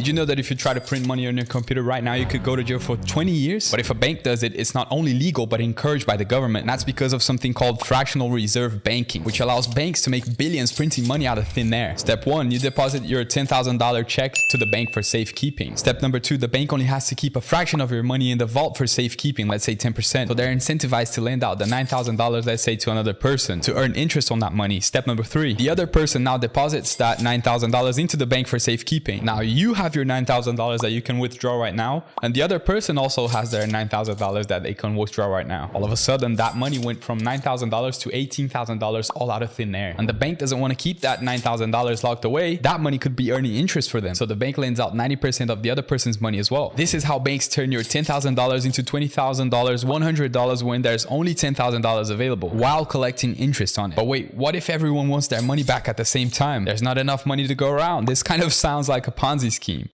Did you know that if you try to print money on your computer right now, you could go to jail for 20 years? But if a bank does it, it's not only legal, but encouraged by the government. And that's because of something called fractional reserve banking, which allows banks to make billions printing money out of thin air. Step one, you deposit your $10,000 check to the bank for safekeeping. Step number two, the bank only has to keep a fraction of your money in the vault for safekeeping, let's say 10%. So they're incentivized to lend out the $9,000, let's say to another person to earn interest on that money. Step number three, the other person now deposits that $9,000 into the bank for safekeeping. Now you have your $9,000 that you can withdraw right now. And the other person also has their $9,000 that they can withdraw right now. All of a sudden, that money went from $9,000 to $18,000 all out of thin air. And the bank doesn't want to keep that $9,000 locked away. That money could be earning interest for them. So the bank lends out 90% of the other person's money as well. This is how banks turn your $10,000 into $20,000, $100 when there's only $10,000 available while collecting interest on it. But wait, what if everyone wants their money back at the same time? There's not enough money to go around. This kind of sounds like a Ponzi scheme.